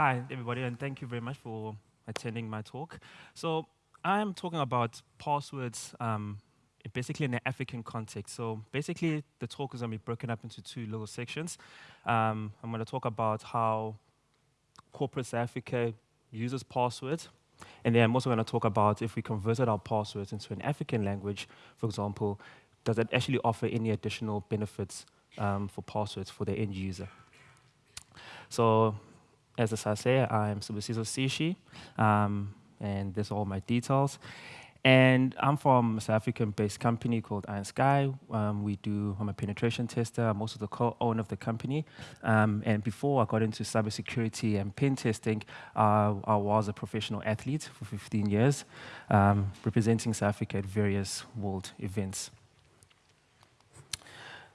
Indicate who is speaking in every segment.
Speaker 1: Hi, everybody, and thank you very much for attending my talk. So I'm talking about passwords um, basically in an African context. So basically, the talk is going to be broken up into two little sections. Um, I'm going to talk about how corporate Africa uses passwords, and then I'm also going to talk about if we converted our passwords into an African language, for example, does it actually offer any additional benefits um, for passwords for the end user? So as I say, I'm Sibusiso Sishi, um, and there's all my details. And I'm from a South African-based company called Iron Sky. Um, we do, I'm a penetration tester. I'm also the co-owner of the company. Um, and before I got into cybersecurity and pen testing, uh, I was a professional athlete for 15 years, um, representing South Africa at various world events.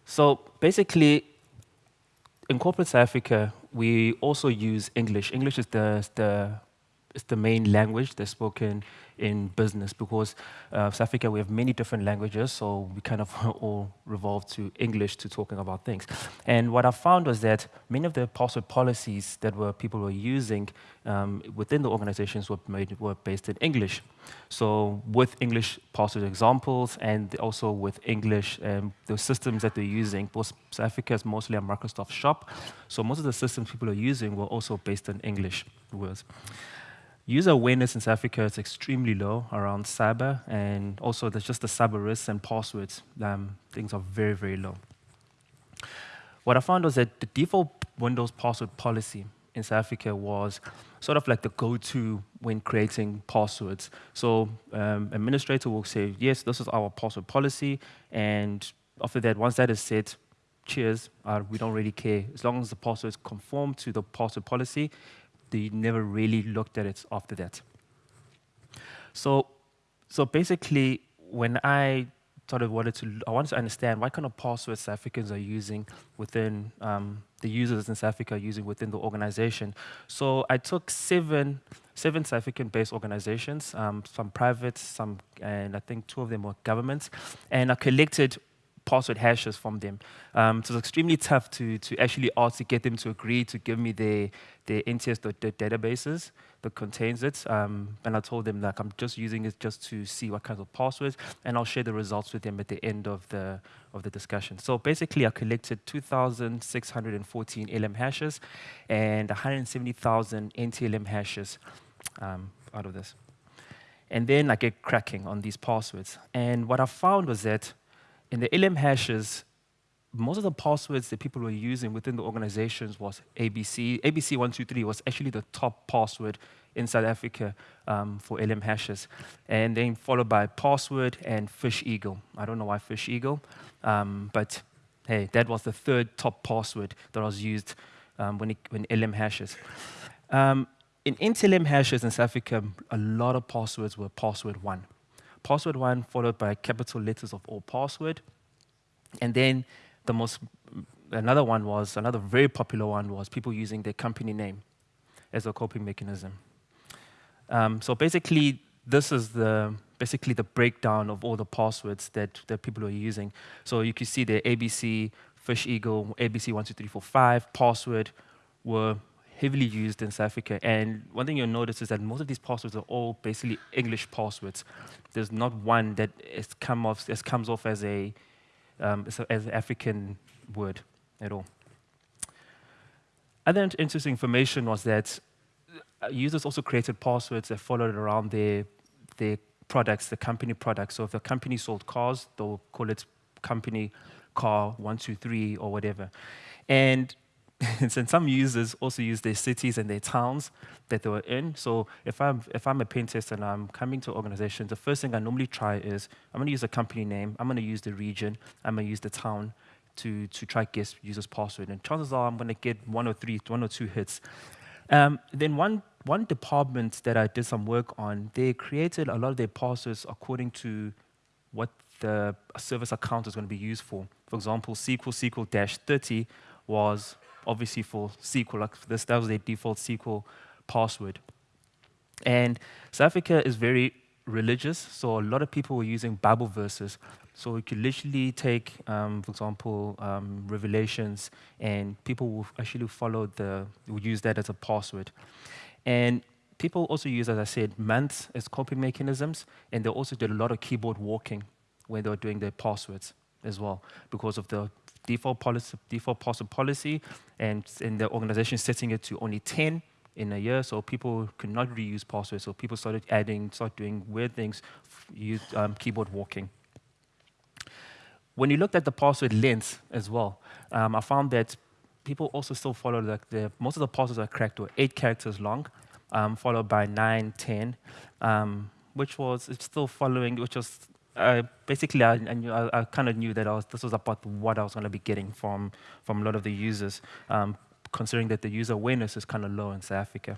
Speaker 1: So basically, in corporate South Africa, we also use English. English is the, the, is the main language that's spoken in business because uh, South Africa, we have many different languages, so we kind of all revolve to English to talking about things. And what I found was that many of the password policies that were people were using um, within the organizations were, made, were based in English. So with English password examples and also with English, um, the systems that they're using, both South Africa is mostly a Microsoft shop, so most of the systems people are using were also based in English words. User awareness in South Africa is extremely low around cyber, and also there's just the cyber risks and passwords. Um, things are very, very low. What I found was that the default Windows password policy in South Africa was sort of like the go-to when creating passwords. So um, administrator will say, yes, this is our password policy, and after that, once that is set, cheers, uh, we don't really care. As long as the passwords conform to the password policy, they never really looked at it after that. So, so basically, when I sort of wanted to, I wanted to understand what kind of passwords South Africans are using within um, the users in South Africa are using within the organization. So I took seven, seven South African-based organizations, um, some private, some, and I think two of them were governments, and I collected password hashes from them. Um, so it's extremely tough to, to actually ask to get them to agree to give me their, their NTS databases that contains it. Um, and I told them like I'm just using it just to see what kinds of passwords, and I'll share the results with them at the end of the, of the discussion. So basically I collected 2,614 LM hashes and 170,000 NTLM hashes um, out of this. And then I get cracking on these passwords. And what I found was that in the LM hashes, most of the passwords that people were using within the organizations was ABC. ABC123 was actually the top password in South Africa um, for LM hashes. And then followed by password and Fish Eagle. I don't know why Fish Eagle, um, but hey, that was the third top password that was used um, when, it, when LM hashes. Um, in NTLM hashes in South Africa, a lot of passwords were password one password one followed by capital letters of all password. And then the most, another one was, another very popular one was people using their company name as a coping mechanism. Um, so basically, this is the basically the breakdown of all the passwords that, that people are using. So you can see the ABC, Fish Eagle, ABC12345 password were heavily used in South Africa. And one thing you'll notice is that most of these passwords are all basically English passwords. There's not one that come off, comes off as a um, as an African word at all. Other interesting information was that uh, users also created passwords that followed around their their products, the company products. So if the company sold cars, they'll call it company car 123 or whatever. And and some users also use their cities and their towns that they were in. So if I'm, if I'm a pen and I'm coming to organizations, the first thing I normally try is I'm going to use a company name, I'm going to use the region, I'm going to use the town to, to try guess user's password. And chances are I'm going to get one or three, one or two hits. Um, then one, one department that I did some work on, they created a lot of their passwords according to what the service account is going to be used for. For example, SQL SQL-30 was obviously for SQL, like this, that was their default SQL password. And South Africa is very religious, so a lot of people were using Bible verses. So you could literally take, um, for example, um, Revelations, and people will actually follow the, will use that as a password. And people also use, as I said, months as coping mechanisms, and they also did a lot of keyboard walking when they were doing their passwords as well, because of the default policy, default password policy, and, and the organization setting it to only 10 in a year, so people could not reuse passwords. So people started adding, started doing weird things, use um, keyboard walking. When you looked at the password length as well, um, I found that people also still follow like the most of the passwords are cracked were eight characters long, um, followed by nine, ten, um, which was it's still following, which was uh, basically I, I, knew, I, I kind of knew that I was, this was about what I was going to be getting from from a lot of the users. Um, considering that the user awareness is kind of low in South Africa.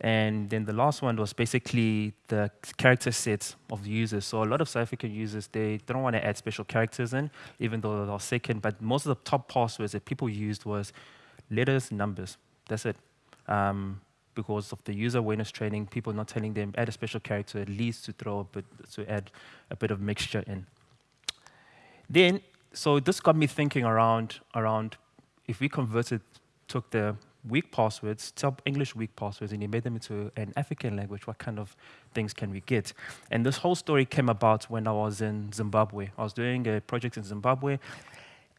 Speaker 1: And then the last one was basically the character sets of the users. So a lot of South African users, they don't want to add special characters in, even though they're second. But most of the top passwords that people used was letters, numbers. That's it. Um, because of the user awareness training, people not telling them add a special character at least to throw a bit, to add a bit of mixture in. Then, so this got me thinking around around if we converted, took the weak passwords, top English weak passwords, and you made them into an African language, what kind of things can we get? And this whole story came about when I was in Zimbabwe. I was doing a project in Zimbabwe,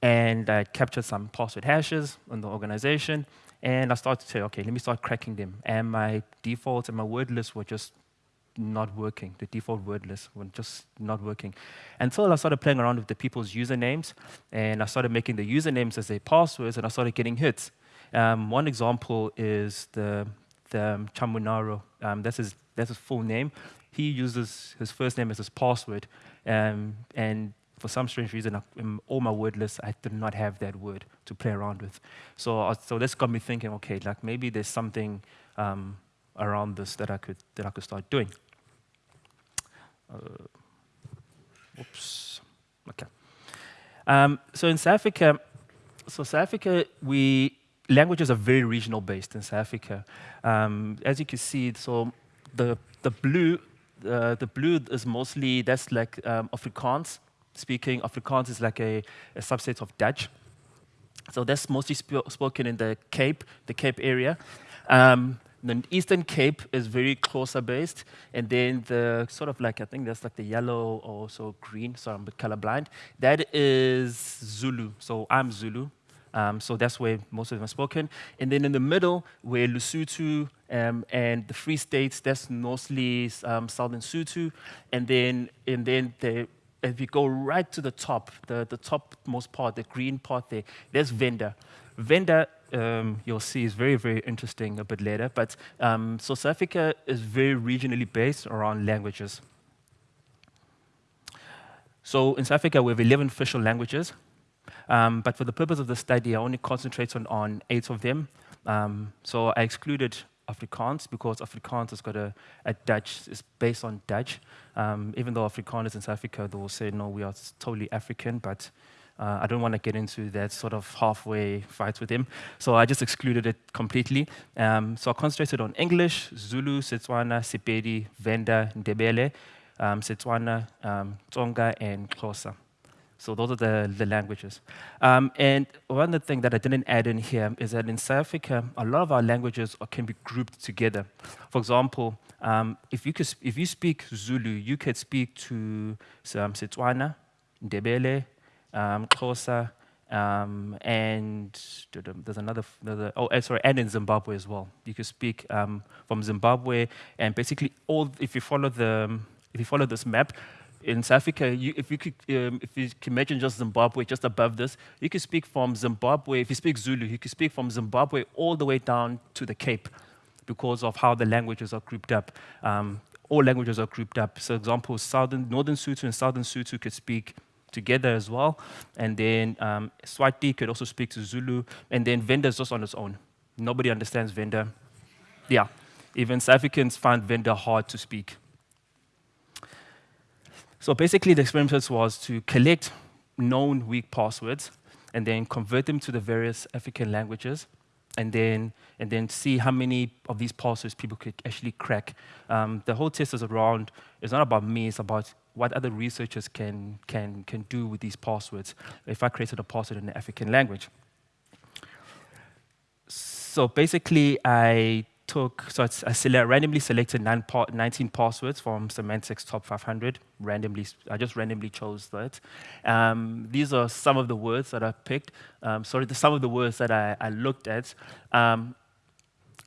Speaker 1: and I captured some password hashes in the organization, and I started to say, okay, let me start cracking them. And my defaults and my word lists were just not working. The default word lists were just not working. Until I started playing around with the people's usernames, and I started making the usernames as their passwords, and I started getting hits. Um, one example is the, the um, Chamunaro. Um, that's, his, that's his full name. He uses his first name as his password, um, and for some strange reason, in all my word lists, I did not have that word to play around with. So, uh, so this got me thinking, okay, like maybe there's something um, around this that I could that I could start doing. Uh, oops. Okay. Um, so in South Africa, so South Africa, we languages are very regional based in South Africa. Um, as you can see, so the the blue, uh, the blue is mostly that's like um, Afrikaans speaking. Afrikaans is like a, a subset of Dutch. So that's mostly sp spoken in the Cape, the Cape area. Um, the Eastern Cape is very closer based, and then the sort of like I think that's like the yellow or also green. Sorry, I'm colorblind. That is Zulu. So I'm Zulu. Um, so that's where most of them are spoken. And then in the middle, where Lesotho um, and the Free States, that's mostly um, Southern Sotho. And then, and then the, if you go right to the top, the, the topmost part, the green part there, there's Venda. Venda um, you'll see is very, very interesting a bit later. But um, so South Africa is very regionally based around languages. So in South Africa, we have 11 official languages. Um, but for the purpose of the study, I only concentrate on, on eight of them. Um, so I excluded Afrikaans because Afrikaans has got a, a Dutch, it's based on Dutch. Um, even though Afrikaners in South Africa, they will say, no, we are totally African, but uh, I don't want to get into that sort of halfway fight with him. So I just excluded it completely. Um, so I concentrated on English, Zulu, Setswana, Sepedi, Venda, Ndebele, um, Setswana, um, Tsonga, and Xhosa. So those are the, the languages. Um, and one of the things that I didn't add in here is that in South Africa, a lot of our languages are, can be grouped together. For example, um, if, you could, if you speak Zulu, you could speak to um, Setswana, Ndebele, um, Xhosa, um, and there's another, another, oh, eh, sorry, and in Zimbabwe as well. You can speak um, from Zimbabwe, and basically all, if you follow the, if you follow this map, in South Africa, you, if you could, um, if you can imagine just Zimbabwe, just above this, you can speak from Zimbabwe. If you speak Zulu, you can speak from Zimbabwe all the way down to the Cape, because of how the languages are grouped up. Um, all languages are grouped up. So, example, southern, northern Sotho and southern Sotho could speak together as well. And then um, Swati could also speak to Zulu. And then Venda is just on its own. Nobody understands Venda. Yeah, even South Africans find Venda hard to speak. So basically, the experiment was to collect known weak passwords and then convert them to the various African languages and then and then see how many of these passwords people could actually crack. Um, the whole test is around. It's not about me. It's about what other researchers can can can do with these passwords. If I created a password in the African language. So basically, I took, so I select, randomly selected 19 passwords from Symantec's top 500. Randomly, I just randomly chose that. Um, these are some of the words that I picked. Um, sorry, the, some of the words that I, I looked at. Um,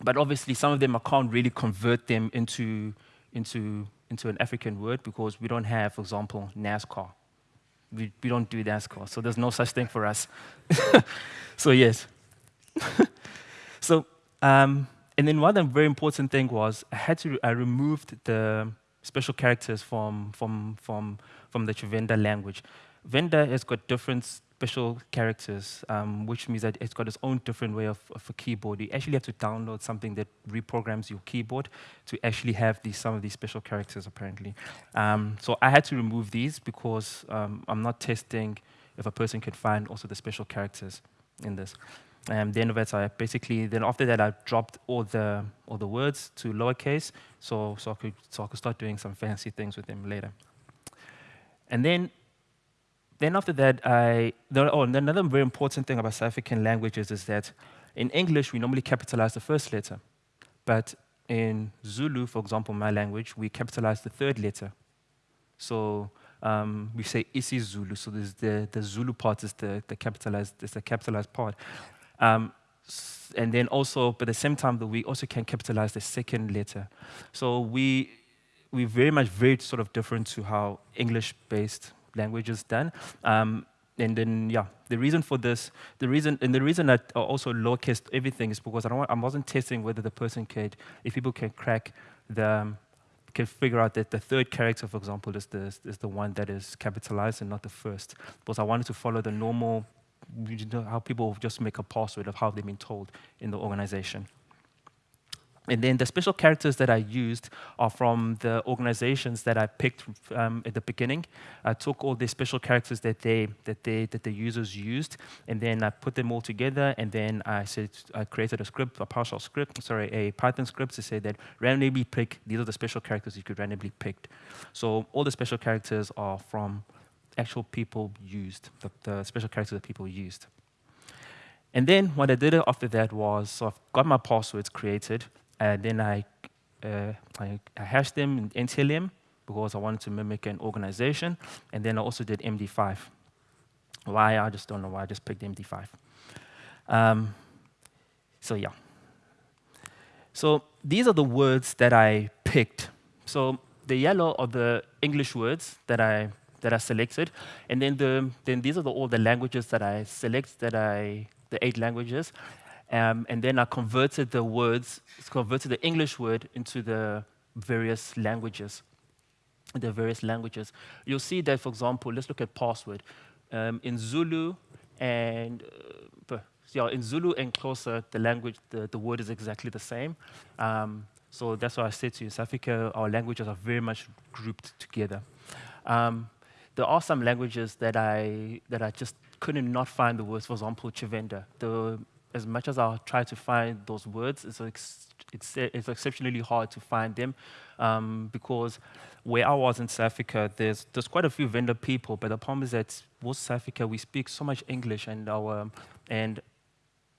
Speaker 1: but obviously, some of them I can't really convert them into, into, into an African word because we don't have, for example, NASCAR. We, we don't do NASCAR, so there's no such thing for us. so yes. so um, and then one very important thing was I had to I removed the special characters from from from from the Tshivenda language. Venda has got different special characters, um, which means that it's got its own different way of, of, a keyboard. You actually have to download something that reprograms your keyboard to actually have these, some of these special characters, apparently. Um, so I had to remove these because um, I'm not testing if a person can find also the special characters in this. Um, then that I basically then after that I dropped all the all the words to lowercase so so I could so I could start doing some fancy things with them later. And then then after that I oh and another very important thing about South African languages is that in English we normally capitalize the first letter, but in Zulu, for example, my language, we capitalize the third letter. So um, we say isiZulu, so the, the Zulu part is the, the capitalized is the capitalized part. Um, and then also, but at the same time, that we also can capitalize the second letter. So we we very much very sort of different to how English-based language is done. Um, and then yeah, the reason for this, the reason and the reason that also lowercase everything is because I don't want, I wasn't testing whether the person could, if people can crack the um, can figure out that the third character, for example, is the is the one that is capitalized and not the first. Because I wanted to follow the normal how people just make a password of how they've been told in the organization. And then the special characters that I used are from the organizations that I picked um, at the beginning. I took all the special characters that they that they that the users used, and then I put them all together. And then I said I created a script, a PowerShell script, sorry, a Python script to say that randomly pick these are the special characters you could randomly pick. So all the special characters are from actual people used, the, the special characters that people used. And then what I did after that was, so I've got my passwords created, and then I, uh, I, I, hashed them in NTLM because I wanted to mimic an organization, and then I also did MD5. Why? I just don't know why I just picked MD5. Um, so yeah. So these are the words that I picked. So the yellow are the English words that I that I selected. And then, the, then these are the, all the languages that I select, that I, the eight languages. Um, and then I converted the words, converted the English word into the various languages. The various languages. You'll see that, for example, let's look at password. Um, in Zulu and uh, yeah, in Zulu and Xhosa, the language, the, the word is exactly the same. Um, so that's why I said to you, South Africa, our languages are very much grouped together. Um, there are some languages that I, that I just couldn't not find the words, for example, Chivenda. The, as much as I'll try to find those words, it's, it's, it's exceptionally hard to find them um, because where I was in South Africa, there's, there's quite a few vendor people, but the problem is that most South Africa, we speak so much English and, our, and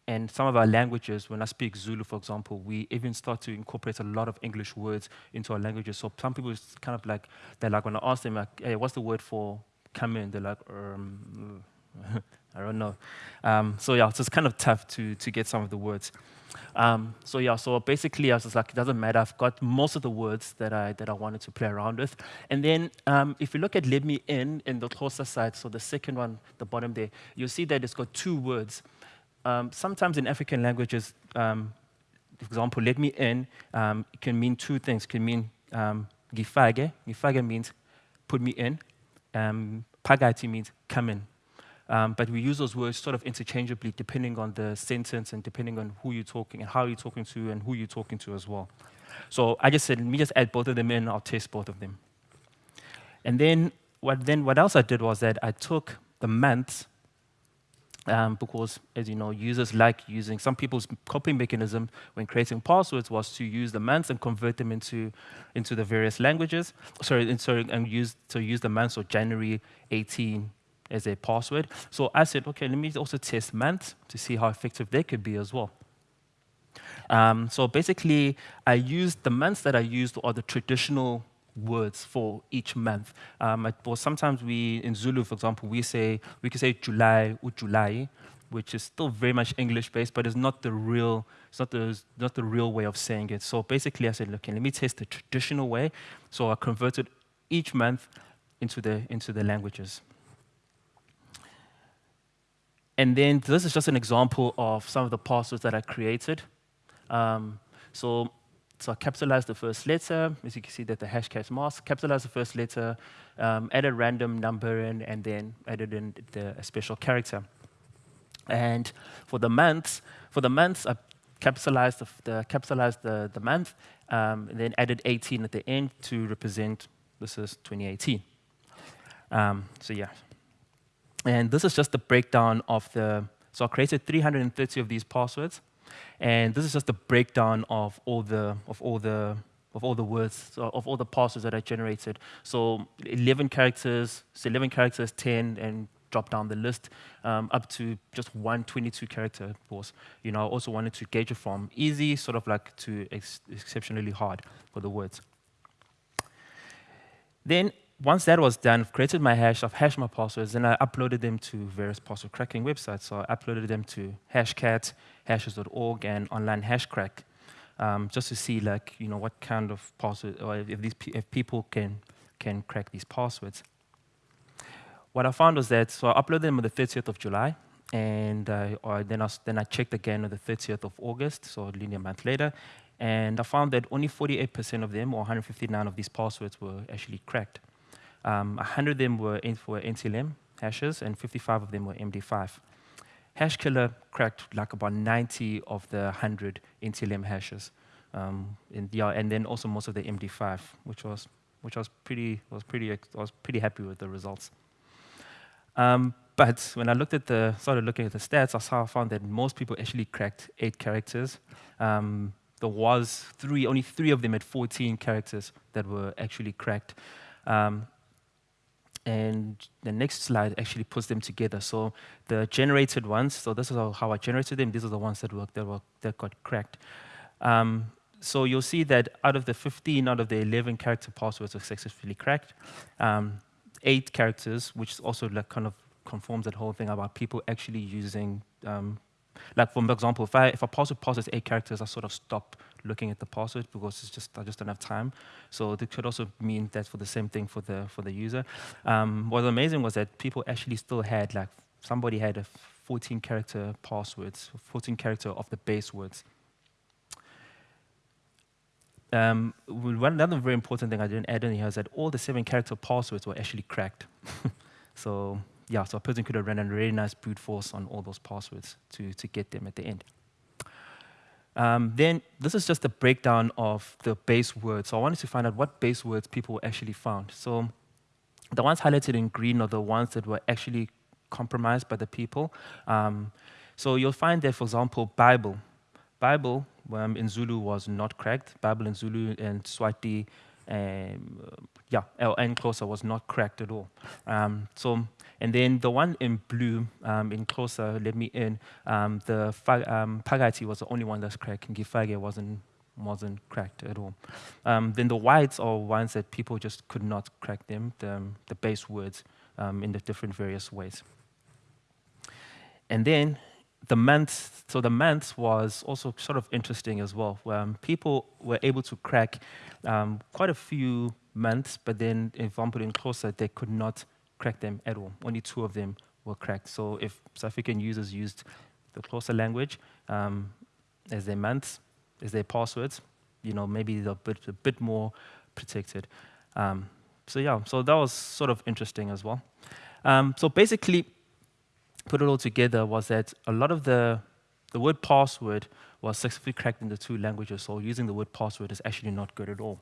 Speaker 1: and some of our languages, when I speak Zulu, for example, we even start to incorporate a lot of English words into our languages. So some people it's kind of like, they're like, when I ask them, like, hey, what's the word for come in? They're like, um, I don't know. Um, so yeah, so it's kind of tough to, to get some of the words. Um, so yeah, so basically I was just like, it doesn't matter. I've got most of the words that I, that I wanted to play around with. And then um, if you look at let me in, in the closer side, so the second one, the bottom there, you'll see that it's got two words um, sometimes in African languages, um, for example, let me in um, can mean two things. It can mean um, gifage. Gifage means put me in. Um, pagati means come in. Um, but we use those words sort of interchangeably depending on the sentence and depending on who you're talking and how you're talking to and who you're talking to as well. So I just said, let me just add both of them in, I'll test both of them. And then what, then what else I did was that I took the months um, because, as you know, users like using some people's copying mechanism when creating passwords was to use the months and convert them into into the various languages. Sorry, and sorry, and use to use the months or January 18 as a password. So I said, okay, let me also test month to see how effective they could be as well. Um, so basically, I used the months that I used are the traditional words for each month. Um, sometimes we, in Zulu, for example, we say, we can say July July, which is still very much English-based, but it's not the real, it's not the, not the real way of saying it. So basically, I said, okay, let me test the traditional way. So I converted each month into the, into the languages. And then this is just an example of some of the passwords that I created. Um, so so I capitalized the first letter, as you can see that the hashcat mask, capitalized the first letter, um, added random number in, and then added in the special character. And for the months, for the months, I capitalized the, the capitalized the, the month, um, and then added 18 at the end to represent this is 2018. Um, so yeah. And this is just the breakdown of the, so I created 330 of these passwords. And this is just a breakdown of all the, of all the, of all the words, of all the passwords that I generated. So 11 characters, so 11 characters, 10, and drop down the list um, up to just one 22 character course. You know, I also wanted to gauge it from easy, sort of like to ex exceptionally hard for the words. Then once that was done, I've created my hash, I've hashed my passwords, and I uploaded them to various password cracking websites. So I uploaded them to Hashcat, hashes.org, and Online Hashcrack, um, just to see like you know what kind of password or if these if people can can crack these passwords. What I found was that so I uploaded them on the 30th of July, and uh, then I then I checked again on the 30th of August, so a linear month later, and I found that only 48% of them, or 159 of these passwords, were actually cracked. Um, 100 of them were for NTLM hashes, and 55 of them were MD5. Hashkiller cracked like about 90 of the 100 NTLM hashes. Um, and, yeah, and then also most of the MD5, which was which was pretty was pretty I was pretty happy with the results. Um, but when I looked at the started looking at the stats, I saw I found that most people actually cracked eight characters. Um, there was three, only three of them had 14 characters that were actually cracked. Um, and the next slide actually puts them together. So the generated ones, so this is how I generated them. These are the ones that worked, that, were, that got cracked. Um, so you'll see that out of the 15 out of the 11 character passwords were successfully cracked. Um, eight characters, which also like kind of conforms that whole thing about people actually using um, like for example, if I if a password passes eight characters, I sort of stop looking at the password because it's just I just don't have time. So it could also mean that for the same thing for the for the user. Um, what was amazing was that people actually still had like somebody had a 14 character passwords, 14 character of the base words. Um, one another very important thing I didn't add in here is that all the seven character passwords were actually cracked. so yeah, so a person could have run a really nice brute force on all those passwords to, to get them at the end. Um, then this is just a breakdown of the base words. So I wanted to find out what base words people actually found. So the ones highlighted in green are the ones that were actually compromised by the people. Um, so you'll find that, for example, Bible. Bible um, in Zulu was not cracked. Bible in Zulu and Swati, um, yeah, and Xhosa was not cracked at all. Um, so and then the one in blue, um, in Xhosa, let me in, um, the um, Phakathi was the only one that's cracked, and Ngifake wasn't, wasn't cracked at all. Um, then the whites are ones that people just could not crack them, the, the base words um, in the different various ways. And then the month, so the month was also sort of interesting as well. where people were able to crack um, quite a few months, but then, for example, in closer, they could not crack them at all. Only two of them were cracked. So if South African users used the closer language um, as their months, as their passwords, you know, maybe they're a bit, a bit more protected. Um, so yeah, so that was sort of interesting as well. Um, so basically, put it all together was that a lot of the, the word password was successfully cracked in the two languages, so using the word password is actually not good at all.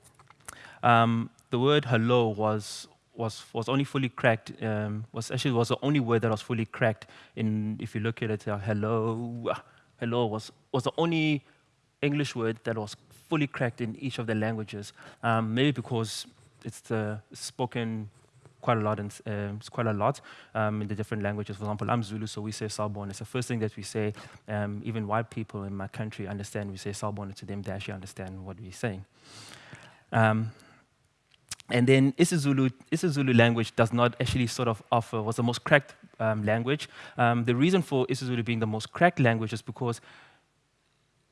Speaker 1: Um, the word hello was was was only fully cracked. Um, was actually was the only word that was fully cracked. In if you look at it, uh, hello, hello was was the only English word that was fully cracked in each of the languages. Um, maybe because it's the spoken quite a lot, and um, it's quite a lot um, in the different languages. For example, I'm Zulu, so we say Sawubona. It's the first thing that we say. Um, even white people in my country understand. We say Sawubona to them; they actually understand what we're saying. Um, and then isiZulu, isiZulu language does not actually sort of offer, was the most cracked um, language. The reason for isiZulu being the most cracked language is because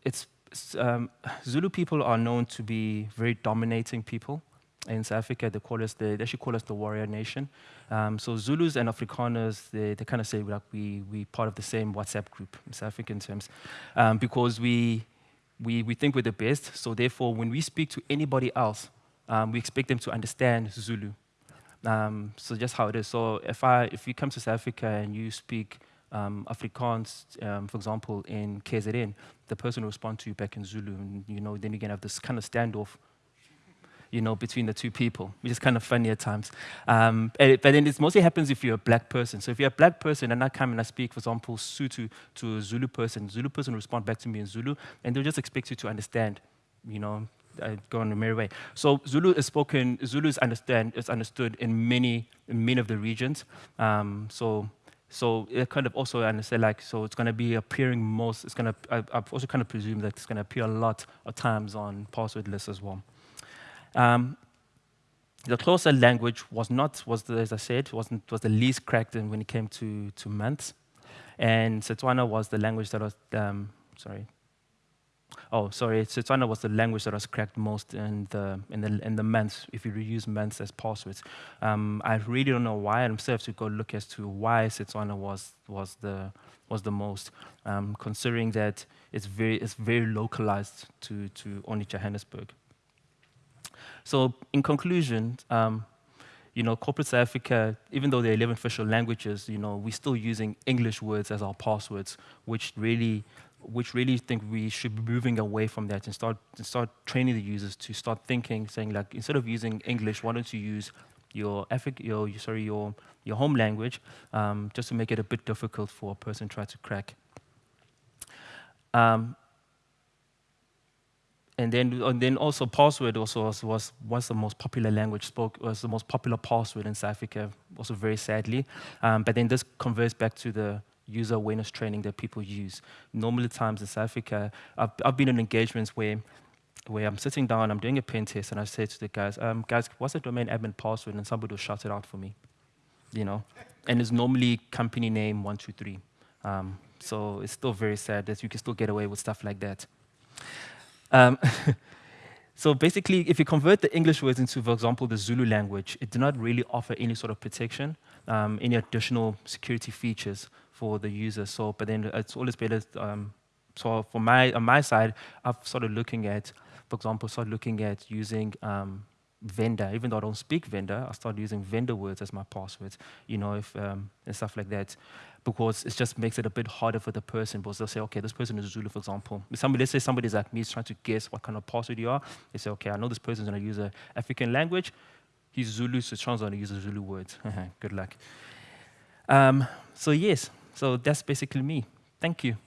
Speaker 1: it's, um, Zulu people are known to be very dominating people. In South Africa, they call us the, they actually call us the warrior nation. Um, so Zulus and Afrikaners, they, they kind of say like we we part of the same WhatsApp group in South African terms, um, because we we we think we're the best. So therefore, when we speak to anybody else, um, we expect them to understand Zulu. Um, so just how it is. So if I, if you come to South Africa and you speak um, Afrikaans, um, for example, in KZN, the person will respond to you back in Zulu, and you know, then you can have this kind of standoff, you know, between the two people, which is kind of funny at times. Um, but then it mostly happens if you're a black person. So if you're a black person and I come and I speak, for example, Sotho to a Zulu person, Zulu person will respond back to me in Zulu, and they'll just expect you to understand, you know, uh, go on a merry way. So Zulu is spoken, Zulu is understand, is understood in many, in many of the regions. Um, so, so it kind of also I understand like, so it's going to be appearing most, it's going to, I, I've also kind of presumed that it's going to appear a lot of times on password lists as well. Um, the Xhosa language was not, was as I said, wasn't, was the least cracked when it came to, to months. And Setswana was the language that was, um, sorry, Oh, sorry. Setswana was the language that was cracked most in the in the in the months. If you use months as passwords, um, I really don't know why. I'm still to go look as to why Setswana was was the was the most, um, considering that it's very it's very localized to to only Johannesburg. So, in conclusion. Um, you know, corporate South Africa, even though there are 11 official languages, you know, we're still using English words as our passwords, which really which really think we should be moving away from that and start and start training the users to start thinking, saying like instead of using English, why don't you use your Afri your sorry your your home language, um, just to make it a bit difficult for a person to try to crack. Um, and then, and then also password also was, was, was the most popular language spoke, was the most popular password in South Africa, also very sadly. Um, but then this converts back to the user awareness training that people use. Normally times in South Africa, I've, I've been in engagements where where I'm sitting down, I'm doing a pen test, and I say to the guys, um, guys, what's the domain admin password? And somebody will shout it out for me, you know? And it's normally company name 123. Um, so it's still very sad that you can still get away with stuff like that. Um, so basically, if you convert the English words into, for example, the Zulu language, it does not really offer any sort of protection, um, any additional security features for the user. So, but then it's always better. Um, so for my on my side, I've started looking at, for example, started looking at using um, vendor. Even though I don't speak vendor, I started using vendor words as my passwords. You know, if um, and stuff like that, because it just makes it a bit harder for the person. Because they'll say, okay, this person is Zulu, for example. If somebody, let's say somebody's like me, is trying to guess what kind of password you are. They say, okay, I know this person's going to use an African language. He's Zulu, so Sean's going to use a Zulu word. Good luck. Um, so yes, so that's basically me. Thank you.